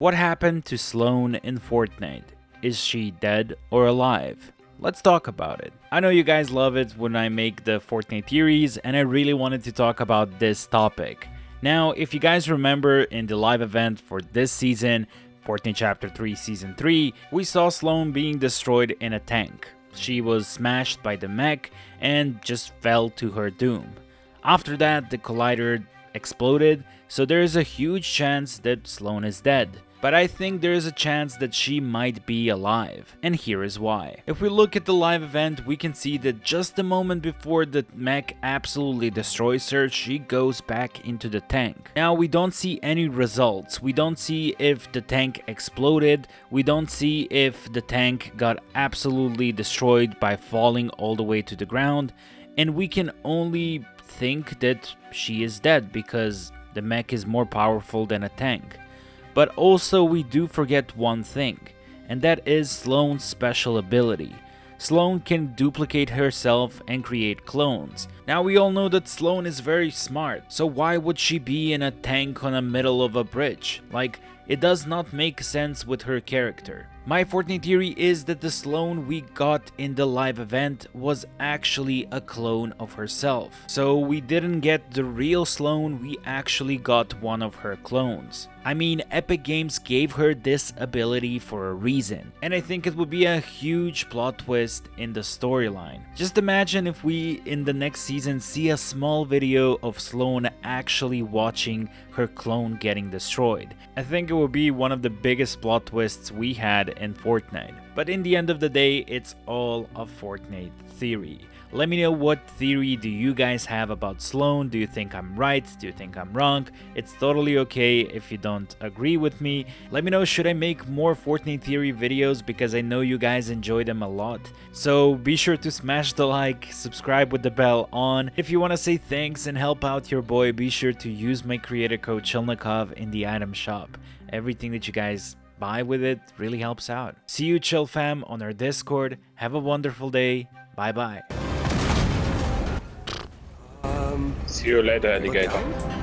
What happened to Slone in Fortnite? Is she dead or alive? Let's talk about it. I know you guys love it when I make the Fortnite theories and I really wanted to talk about this topic. Now, if you guys remember in the live event for this season, Fortnite Chapter 3 Season 3, we saw Slone being destroyed in a tank. She was smashed by the mech and just fell to her doom. After that, the collider exploded, so there is a huge chance that Slone is dead but I think there is a chance that she might be alive, and here is why. If we look at the live event, we can see that just a moment before the mech absolutely destroys her, she goes back into the tank. Now we don't see any results, we don't see if the tank exploded, we don't see if the tank got absolutely destroyed by falling all the way to the ground, and we can only think that she is dead because the mech is more powerful than a tank. But also we do forget one thing, and that is Slone's special ability. Slone can duplicate herself and create clones. Now we all know that Slone is very smart, so why would she be in a tank on the middle of a bridge? Like, it does not make sense with her character. My Fortnite theory is that the Slone we got in the live event was actually a clone of herself. So we didn't get the real Slone, we actually got one of her clones. I mean, Epic Games gave her this ability for a reason, and I think it would be a huge plot twist in the storyline. Just imagine if we, in the next season, see a small video of Slone actually watching her clone getting destroyed. I think it would be one of the biggest plot twists we had in Fortnite. But in the end of the day, it's all a Fortnite theory. Let me know what theory do you guys have about Slone. Do you think I'm right? Do you think I'm wrong? It's totally okay if you don't agree with me. Let me know should I make more Fortnite theory videos because I know you guys enjoy them a lot. So be sure to smash the like, subscribe with the bell on. If you want to say thanks and help out your boy, be sure to use my creator code Chilnikov in the item shop. Everything that you guys buy with it really helps out. See you chill fam on our Discord. Have a wonderful day. Bye bye. See you later, alligator.